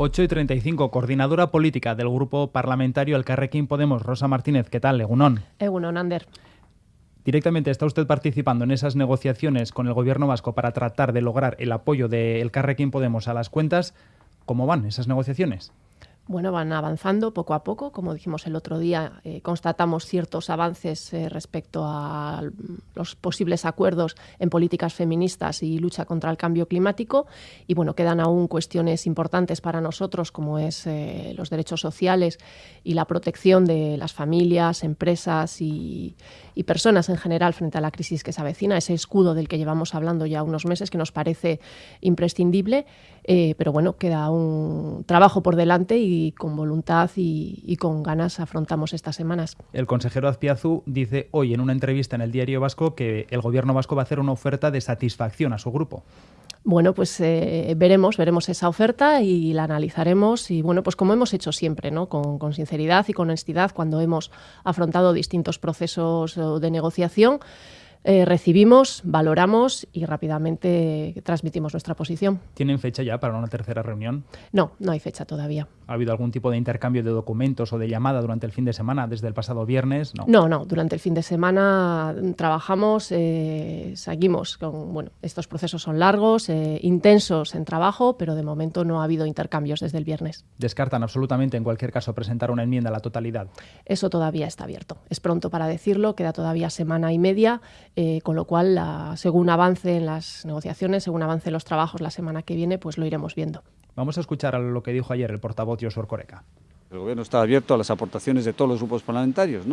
8 y 35, coordinadora política del grupo parlamentario El Carrequín Podemos, Rosa Martínez. ¿Qué tal, Egunon? Egunon, Ander. Directamente está usted participando en esas negociaciones con el gobierno vasco para tratar de lograr el apoyo del Carrequín Podemos a las cuentas. ¿Cómo van esas negociaciones? Bueno, van avanzando poco a poco. Como dijimos el otro día, eh, constatamos ciertos avances eh, respecto a los posibles acuerdos en políticas feministas y lucha contra el cambio climático. Y bueno, quedan aún cuestiones importantes para nosotros, como es eh, los derechos sociales y la protección de las familias, empresas y, y, personas en general frente a la crisis que se avecina, ese escudo del que llevamos hablando ya unos meses que nos parece imprescindible. Pero bueno, queda un trabajo por delante y y con voluntad y, con ganas afrontamos estas semanas. El consejero Azpiazu dice hoy en una entrevista en el Diario Vasco que el gobierno vasco va a hacer una oferta de satisfacción a su grupo. Bueno, pues eh, veremos, veremos esa oferta y la analizaremos y bueno, pues como hemos hecho siempre, ¿no? Con, con sinceridad y con honestidad cuando hemos afrontado distintos procesos de negociación. Eh, recibimos, valoramos y rápidamente transmitimos nuestra posición. ¿Tienen fecha ya para una tercera reunión? No, no hay fecha todavía. ¿Ha habido algún tipo de intercambio de documentos o de llamada durante el fin de semana, desde el pasado viernes? No, no, no durante el fin de semana trabajamos, eh, seguimos con, bueno, estos procesos son largos, eh, intensos en trabajo, pero de momento no ha habido intercambios desde el viernes. ¿Descartan absolutamente en cualquier caso presentar una enmienda a la totalidad? Eso todavía está abierto. Es pronto para decirlo, queda todavía semana y media. Eh, con lo cual, según avance en las negociaciones, según avance en los trabajos la semana que viene, pues lo iremos viendo. Vamos a escuchar a lo que dijo ayer el portavoz Josué Coreca. El Gobierno está abierto a las aportaciones de todos los grupos parlamentarios.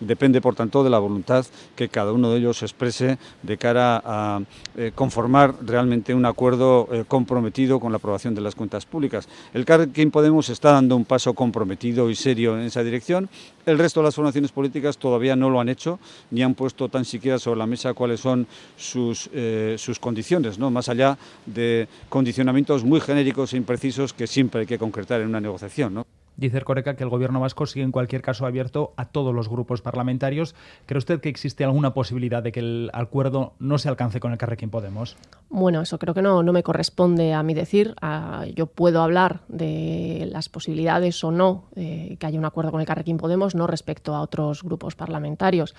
Depende, por tanto, de la voluntad que cada uno de ellos exprese de cara a eh, conformar realmente un acuerdo eh, comprometido con la aprobación de las cuentas públicas. El Carrequín Podemos está dando un paso comprometido y serio en esa dirección. El resto de las formaciones políticas todavía no lo han hecho, ni han puesto tan siquiera sobre la mesa cuáles son sus, eh, sus condiciones, más allá de condicionamientos muy genéricos e imprecisos que siempre hay que concretar en una negociación. Dice Coreca que el gobierno vasco sigue en cualquier caso abierto a todos los grupos parlamentarios. ¿Cree usted que existe alguna posibilidad de que el acuerdo no se alcance con el Carrequín Podemos? Bueno, eso creo que no, no me corresponde a mí decir. Ah, yo puedo hablar de las posibilidades o no eh, que haya un acuerdo con el Carrequín Podemos, no respecto a otros grupos parlamentarios.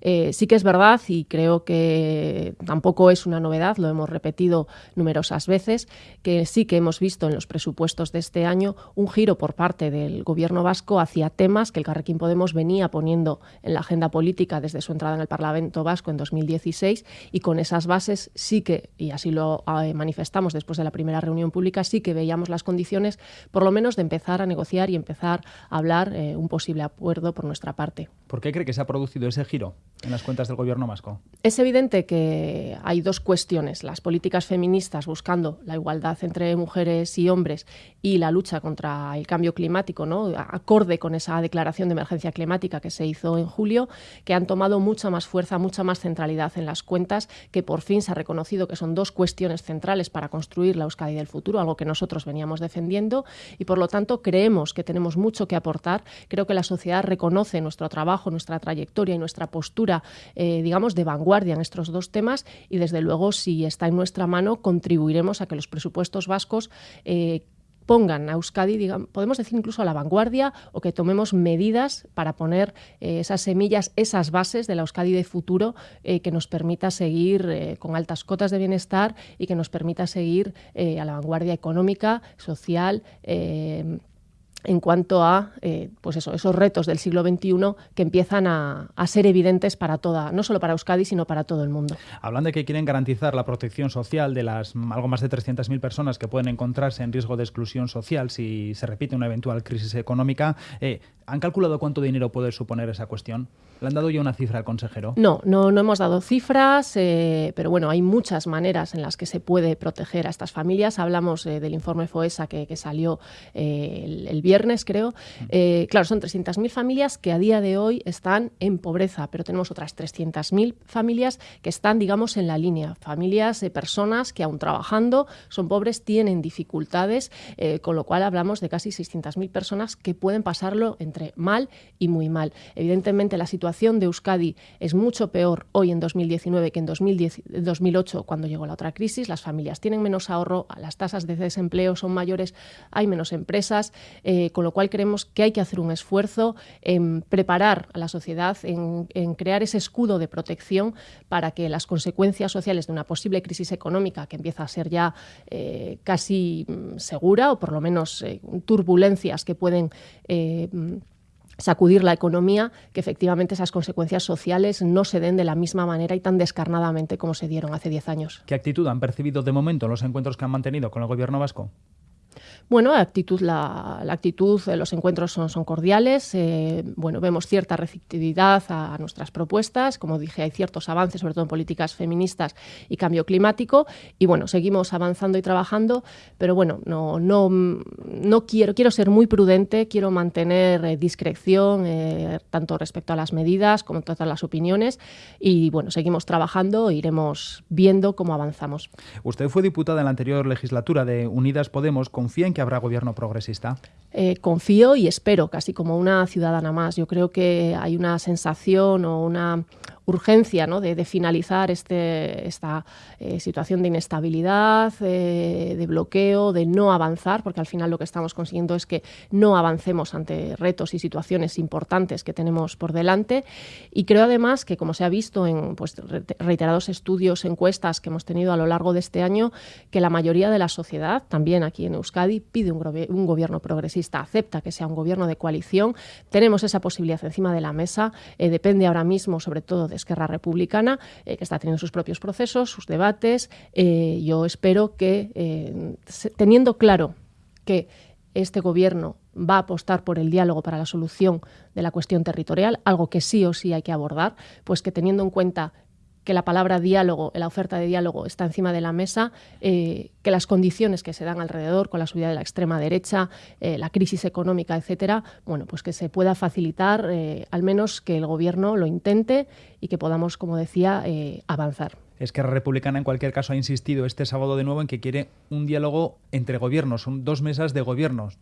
Eh, sí que es verdad y creo que tampoco es una novedad, lo hemos repetido numerosas veces, que sí que hemos visto en los presupuestos de este año un giro por parte del gobierno vasco hacia temas que el Carrequín Podemos venía poniendo en la agenda política desde su entrada en el Parlamento vasco en 2016 y con esas bases sí que, y así lo eh, manifestamos después de la primera reunión pública, sí que veíamos las condiciones por lo menos de empezar a negociar y empezar a hablar eh, un posible acuerdo por nuestra parte. ¿Por qué cree que se ha producido ese giro? En las cuentas del gobierno vasco? Es evidente que hay dos cuestiones, las políticas feministas buscando la igualdad entre mujeres y hombres y la lucha contra el cambio climático, ¿no? acorde con esa declaración de emergencia climática que se hizo en julio, que han tomado mucha más fuerza, mucha más centralidad en las cuentas, que por fin se ha reconocido que son dos cuestiones centrales para construir la Euskadi del futuro, algo que nosotros veníamos defendiendo y por lo tanto creemos que tenemos mucho que aportar. Creo que la sociedad reconoce nuestro trabajo, nuestra trayectoria y nuestra postura eh, digamos, de vanguardia en estos dos temas y, desde luego, si está en nuestra mano, contribuiremos a que los presupuestos vascos eh, pongan a Euskadi, digamos, podemos decir incluso a la vanguardia, o que tomemos medidas para poner eh, esas semillas, esas bases de la Euskadi de futuro que nos permita seguir con altas cotas de bienestar y que nos permita seguir a la vanguardia económica, social en cuanto a eh, pues eso, esos retos del siglo XXI que empiezan a, ser evidentes para toda, no solo para Euskadi, sino para todo el mundo. Hablan de que quieren garantizar la protección social de las algo más de 300.000 personas que pueden encontrarse en riesgo de exclusión social si se repite una eventual crisis económica. Eh, ¿Han calculado cuánto dinero puede suponer esa cuestión? ¿Le han dado ya una cifra al consejero? No, no, no hemos dado cifras, eh, pero bueno, hay muchas maneras en las que se puede proteger a estas familias. Hablamos del informe FOESA que, salió el, el viernes, creo. Eh, claro, son 300.000 familias que a día de hoy están en pobreza, pero tenemos otras 300.000 familias que están, digamos, en la línea. Familias de personas que aún trabajando son pobres, tienen dificultades, eh, con lo cual hablamos de casi 600.000 personas que pueden pasarlo entre mal y muy mal. Evidentemente, la situación de Euskadi es mucho peor hoy en 2019 que en 2008, cuando llegó la otra crisis. Las familias tienen menos ahorro, las tasas de desempleo son mayores, hay menos empresas, eh, con lo cual creemos que hay que hacer un esfuerzo en preparar a la sociedad, en, crear ese escudo de protección para que las consecuencias sociales de una posible crisis económica, que empieza a ser ya eh, casi mm, segura, o por lo menos eh, turbulencias que pueden sacudir la economía, que efectivamente esas consecuencias sociales no se den de la misma manera y tan descarnadamente como se dieron hace 10 años. ¿Qué actitud han percibido de momento los encuentros que han mantenido con el gobierno vasco? Bueno, la actitud, la, actitud los encuentros son, son cordiales. Eh, bueno, vemos cierta receptividad a, nuestras propuestas. Como dije, hay ciertos avances, sobre todo en políticas feministas y cambio climático. Y bueno, seguimos avanzando y trabajando, pero bueno, no, no, no quiero, quiero ser muy prudente, quiero mantener eh, discreción eh, tanto respecto a las medidas como todas las opiniones. Y bueno, seguimos trabajando iremos viendo cómo avanzamos. Usted fue diputada en la anterior legislatura de Unidas Podemos. ¿Confía en que habrá gobierno progresista? Eh, confío y espero, casi como una ciudadana más. Yo creo que hay una sensación o una, urgencia ¿no? de, finalizar este, esta eh, situación de inestabilidad, eh, de bloqueo, de no avanzar, porque al final lo que estamos consiguiendo es que no avancemos ante retos y situaciones importantes que tenemos por delante. Y creo además que, como se ha visto en pues, reiterados estudios, encuestas que hemos tenido a lo largo de este año, que la mayoría de la sociedad, también aquí en Euskadi, pide un, un gobierno progresista, acepta que sea un gobierno de coalición. Tenemos esa posibilidad encima de la mesa. Eh, depende ahora mismo, sobre todo, de Esquerra Republicana, eh, que está teniendo sus propios procesos, sus debates. Eh, yo espero que, eh, teniendo claro que este gobierno va a apostar por el diálogo para la solución de la cuestión territorial, algo que sí o sí hay que abordar, pues que teniendo en cuenta que la palabra diálogo, la oferta de diálogo está encima de la mesa, eh, que las condiciones que se dan alrededor con la subida de la extrema derecha, eh, la crisis económica, etcétera, bueno, pues que se pueda facilitar, eh, al menos que el gobierno lo intente y que podamos, como decía, avanzar. Es que la Republicana, en cualquier caso, ha insistido este sábado de nuevo en que quiere un diálogo entre gobiernos, son dos mesas de gobiernos.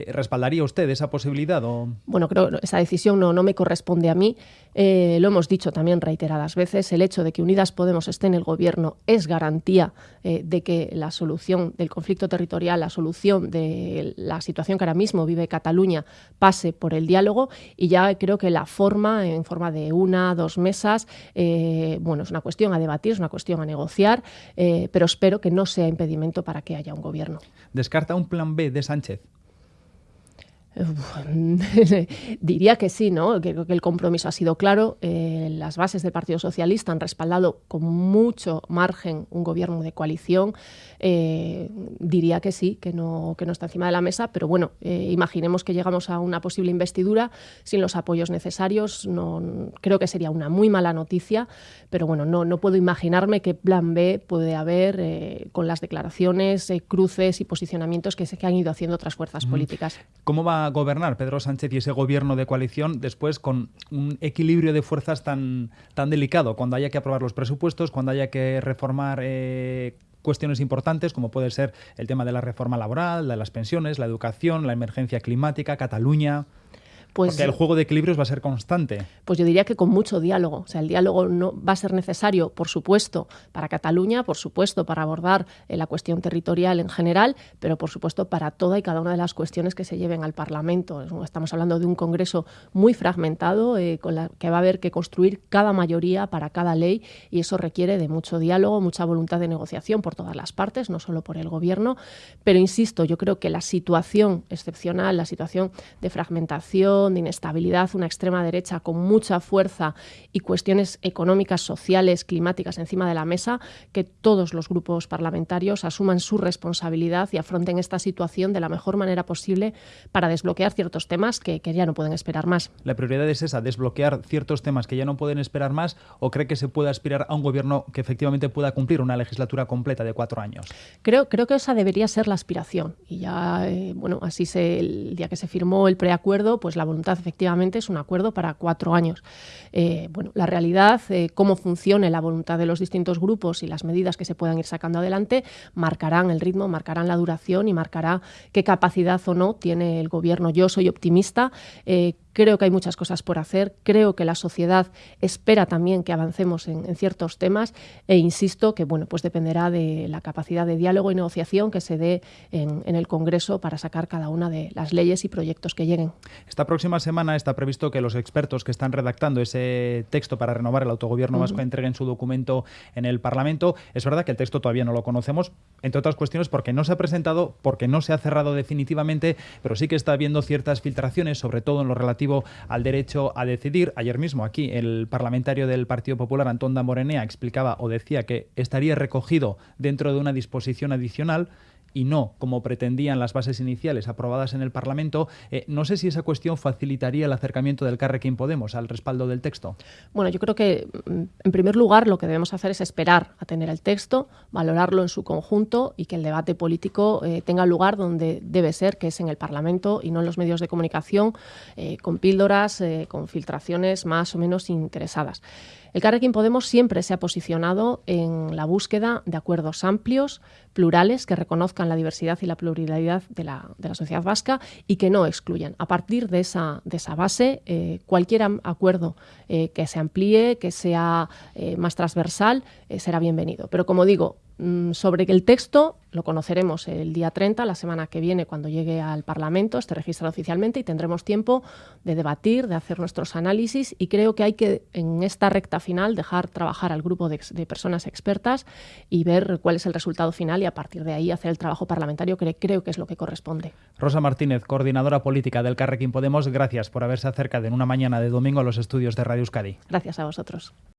Eh, ¿Respaldaría usted esa posibilidad? O... Bueno, creo que esa decisión no, no me corresponde a mí. Eh, lo hemos dicho también reiteradas veces. El hecho de que Unidas Podemos esté en el gobierno es garantía eh, de que la solución del conflicto territorial, la solución de la situación que ahora mismo vive Cataluña pase por el diálogo y ya creo que la forma, en forma de una, dos mesas, bueno, es una cuestión a debatir, es una cuestión a negociar, pero espero que no sea impedimento para que haya un gobierno. ¿Descarta un plan B de Sánchez? Diría que sí, ¿no? Creo que el compromiso ha sido claro. Eh, las bases del Partido Socialista han respaldado con mucho margen un gobierno de coalición. Eh, diría que sí, que no, que no está encima de la mesa, pero bueno, eh, imaginemos que llegamos a una posible investidura sin los apoyos necesarios. No, creo que sería una muy mala noticia, pero bueno, no, no puedo imaginarme qué plan B puede haber con las declaraciones, cruces y posicionamientos que, se, que han ido haciendo otras fuerzas políticas. ¿Cómo va gobernar Pedro Sánchez y ese gobierno de coalición después con un equilibrio de fuerzas tan, tan delicado, cuando haya que aprobar los presupuestos, cuando haya que reformar eh, cuestiones importantes como puede ser el tema de la reforma laboral, de las pensiones, la educación, la emergencia climática, Cataluña. Pues, Porque el juego de equilibrios va a ser constante. Pues yo diría que con mucho diálogo. O sea, el diálogo no va a ser necesario, por supuesto, para Cataluña, por supuesto, para abordar eh, la cuestión territorial en general, pero por supuesto para toda y cada una de las cuestiones que se lleven al Parlamento. Estamos hablando de un Congreso muy fragmentado, eh, con la que va a haber que construir cada mayoría para cada ley, y eso requiere de mucho diálogo, mucha voluntad de negociación por todas las partes, no solo por el Gobierno. Pero insisto, yo creo que la situación excepcional, la situación de fragmentación, de inestabilidad, una extrema derecha con mucha fuerza y cuestiones económicas, sociales, climáticas encima de la mesa, que todos los grupos parlamentarios asuman su responsabilidad y afronten esta situación de la mejor manera posible para desbloquear ciertos temas que, que ya no pueden esperar más. La prioridad es esa, desbloquear ciertos temas que ya no pueden esperar más o cree que se puede aspirar a un gobierno que efectivamente pueda cumplir una legislatura completa de cuatro años? Creo, creo que esa debería ser la aspiración. Y ya, eh, bueno, así se, el día que se firmó el preacuerdo, pues la voluntad efectivamente es un acuerdo para cuatro años. Eh, bueno, la realidad, eh, cómo funcione la voluntad de los distintos grupos y las medidas que se puedan ir sacando adelante, marcarán el ritmo, marcarán la duración y marcará qué capacidad o no tiene el gobierno. Yo soy optimista. Creo que hay muchas cosas por hacer, creo que la sociedad espera también que avancemos en, ciertos temas e insisto que bueno, pues dependerá de la capacidad de diálogo y negociación que se dé en, el Congreso para sacar cada una de las leyes y proyectos que lleguen. Esta próxima semana está previsto que los expertos que están redactando ese texto para renovar el autogobierno vasco entreguen su documento en el Parlamento. Es verdad que el texto todavía no lo conocemos, entre otras cuestiones porque no se ha presentado, porque no se ha cerrado definitivamente, pero sí que está habiendo ciertas filtraciones, sobre todo en lo relativo al derecho a decidir. Ayer mismo aquí el parlamentario del Partido Popular, Antón Morenea explicaba o decía que estaría recogido dentro de una disposición adicional y no como pretendían las bases iniciales aprobadas en el Parlamento, eh, no sé si esa cuestión facilitaría el acercamiento del Carrequín Podemos al respaldo del texto. Bueno, yo creo que mm, en primer lugar lo que debemos hacer es esperar a tener el texto, valorarlo en su conjunto y que el debate político eh, tenga lugar donde debe ser, que es en el Parlamento y no en los medios de comunicación, eh, con píldoras, con filtraciones más o menos interesadas. El Carrequín Podemos siempre se ha posicionado en la búsqueda de acuerdos amplios, plurales, que reconozcan la diversidad y la pluralidad de la, sociedad vasca y que no excluyan. A partir de esa, de esa base, eh, cualquier acuerdo eh, que se amplíe, que sea eh, más transversal, será bienvenido. Pero como digo, sobre el texto lo conoceremos el día 30, la semana que viene, cuando llegue al Parlamento, esté registrado oficialmente y tendremos tiempo de debatir, de hacer nuestros análisis y creo que hay que en esta recta final dejar trabajar al grupo de, personas expertas y ver cuál es el resultado final y a partir de ahí hacer el trabajo parlamentario que creo que es lo que corresponde. Rosa Martínez, coordinadora política del Carrequín Podemos, gracias por haberse acercado en una mañana de domingo a los estudios de Radio Euskadi. Gracias a vosotros.